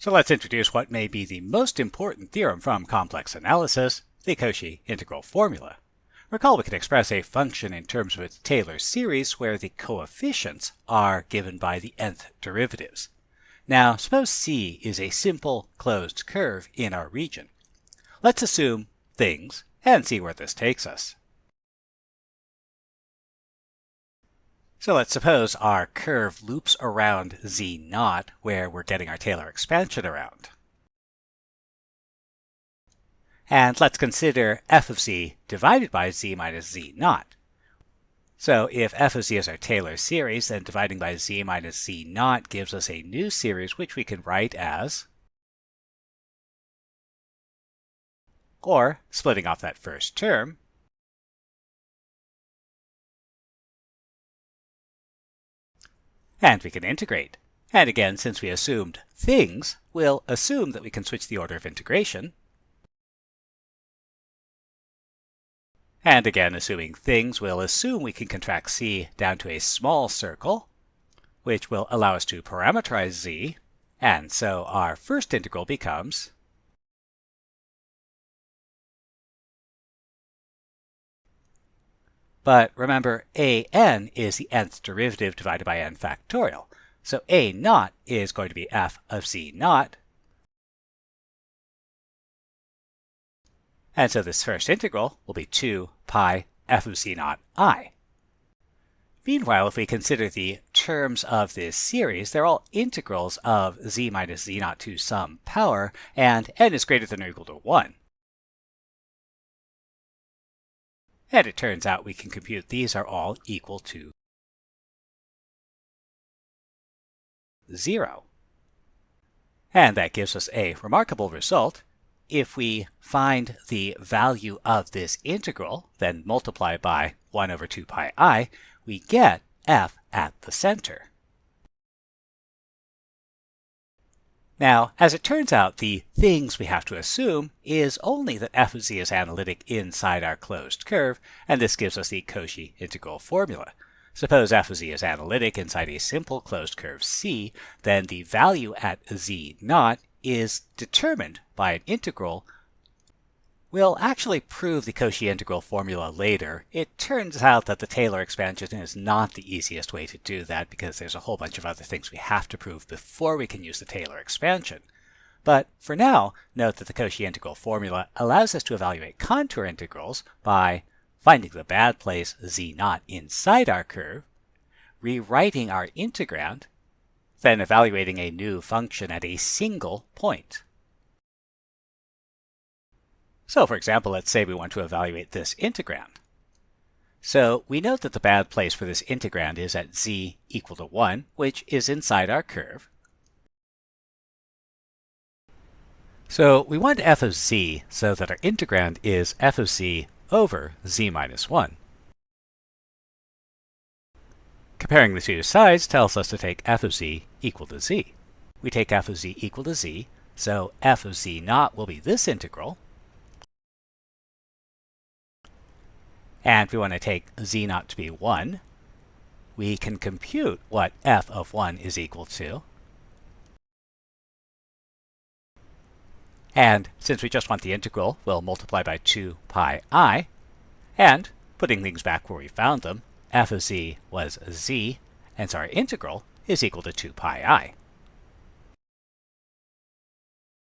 So let's introduce what may be the most important theorem from complex analysis, the Cauchy integral formula. Recall we can express a function in terms of its Taylor series where the coefficients are given by the nth derivatives. Now, suppose C is a simple closed curve in our region. Let's assume things and see where this takes us. So let's suppose our curve loops around z naught, where we're getting our Taylor expansion around. And let's consider f of z divided by z minus z naught. So if f of z is our Taylor series, then dividing by z minus z naught gives us a new series which we can write as or splitting off that first term, And we can integrate. And again, since we assumed things, we'll assume that we can switch the order of integration. And again, assuming things, we'll assume we can contract c down to a small circle, which will allow us to parameterize z. And so our first integral becomes But remember, a n is the nth derivative divided by n factorial. So a naught is going to be f of z naught. And so this first integral will be 2 pi f of z naught i. Meanwhile, if we consider the terms of this series, they're all integrals of z minus z naught to some power, and n is greater than or equal to 1. And it turns out we can compute these are all equal to 0. And that gives us a remarkable result. If we find the value of this integral, then multiply by 1 over 2 pi i, we get f at the center. Now, as it turns out, the things we have to assume is only that f of z is analytic inside our closed curve, and this gives us the Cauchy integral formula. Suppose f of z is analytic inside a simple closed curve C, then the value at z naught is determined by an integral We'll actually prove the Cauchy integral formula later. It turns out that the Taylor expansion is not the easiest way to do that because there's a whole bunch of other things we have to prove before we can use the Taylor expansion. But for now, note that the Cauchy integral formula allows us to evaluate contour integrals by finding the bad place z naught inside our curve, rewriting our integrand, then evaluating a new function at a single point. So for example, let's say we want to evaluate this integrand. So we note that the bad place for this integrand is at z equal to 1, which is inside our curve. So we want f of z so that our integrand is f of z over z minus 1. Comparing the two sides tells us to take f of z equal to z. We take f of z equal to z, so f of z naught will be this integral, And if we want to take z naught to be 1, we can compute what f of 1 is equal to. And since we just want the integral, we'll multiply by 2 pi i. And putting things back where we found them, f of z was z, and so our integral is equal to 2 pi i.